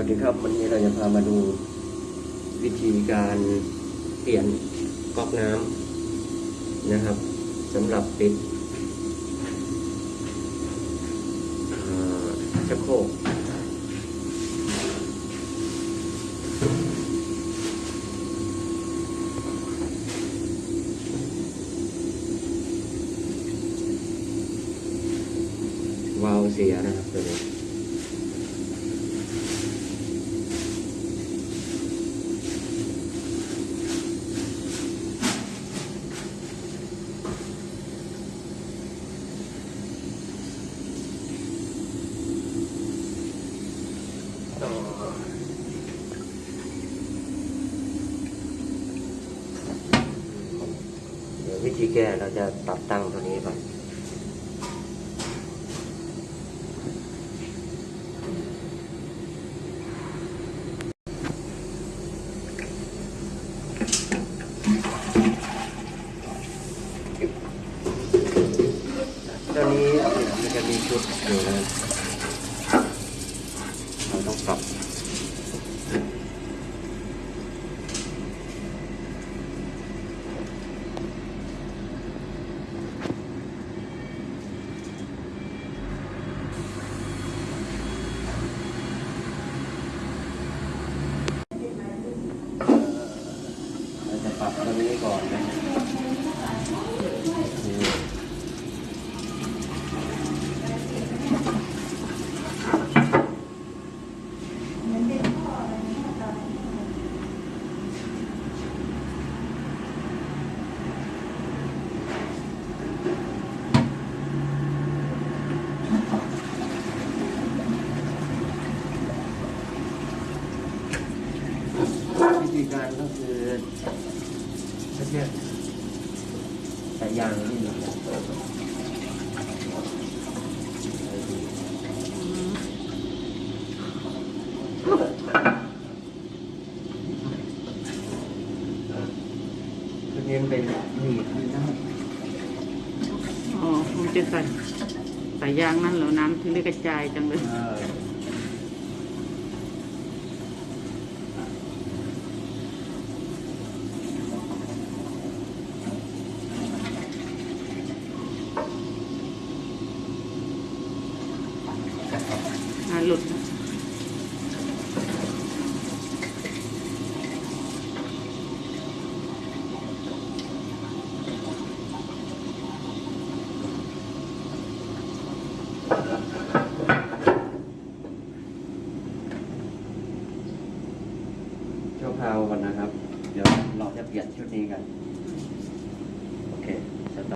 วัสดีครับ วันนี้เราจะพามาดูวิธีการเปลี่ยนก๊อกน้ำนะครับสำหรับปิดชักโครกวาล์วเสียนะครับตัวนี้ วิธีแก้เราจะปรับตั้งตัวนี้ก่อนตัวนี้มันจะมีชุดอยู่นะเราต้องปรับ เราจะปรับตรงนี้ ก่อนนะวิธีการก็คือ ไม่ใช่แต่ยางนี่นะตัวนี้มันเป็นหนีบนะอ๋อผมจะใส่ใส่ยางนั่นเหรอน้ำถึงได้กระจายจังเลย เออ หลุด ชั่วคราวก่อนนะครับ เดี๋ยวเราจะเปลี่ยนชุดนี้กัน